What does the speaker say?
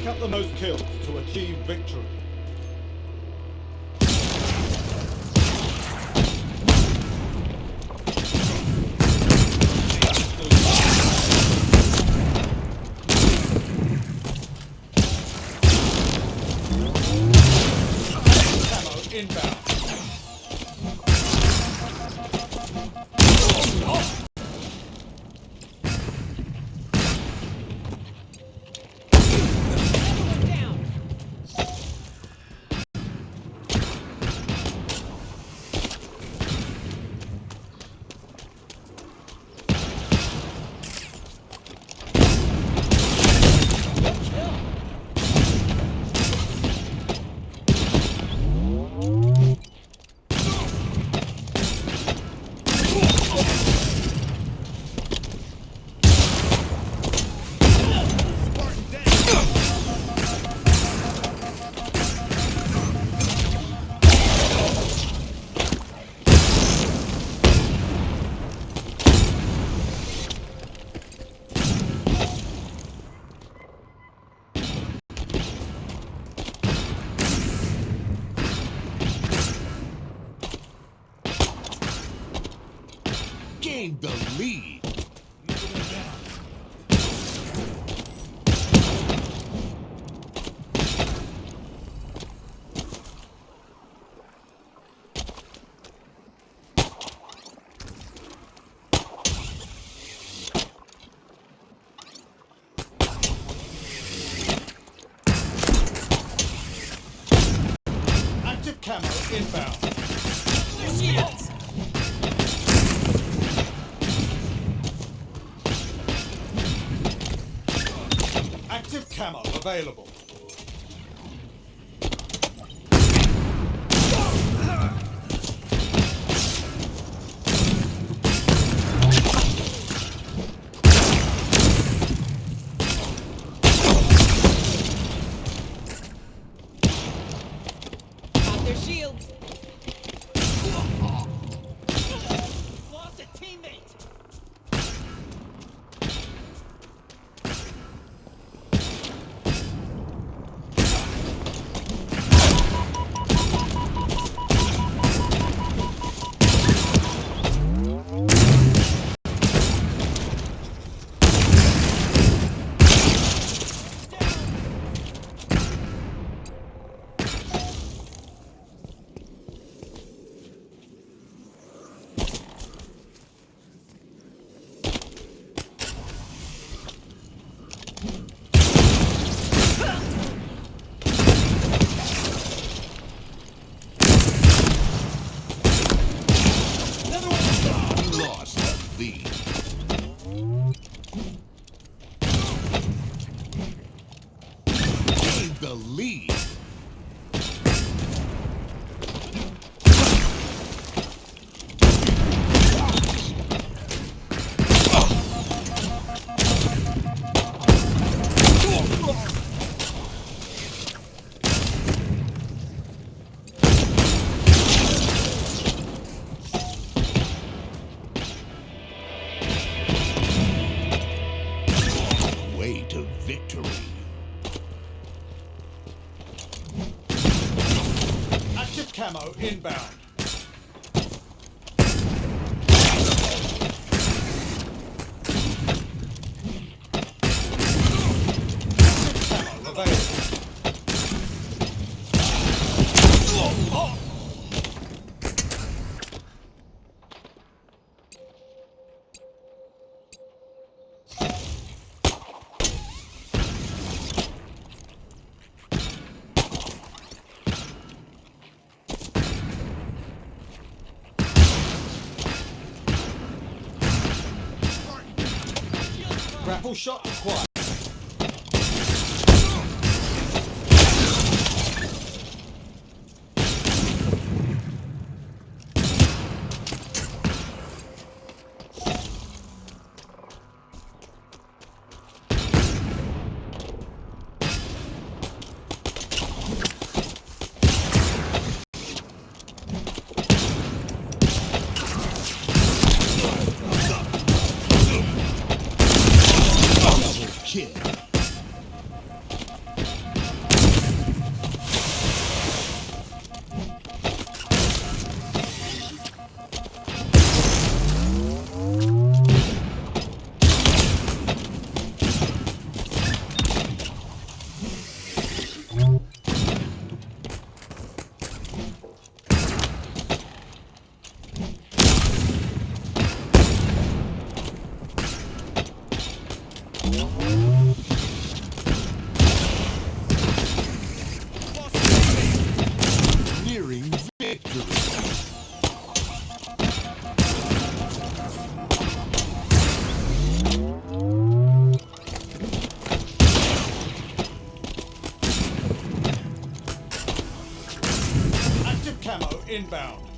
Rack up the most kills to achieve victory. Gained the camo available. Victory. Active camo inbound. Grapple shot acquired. Nearing victory. inbound.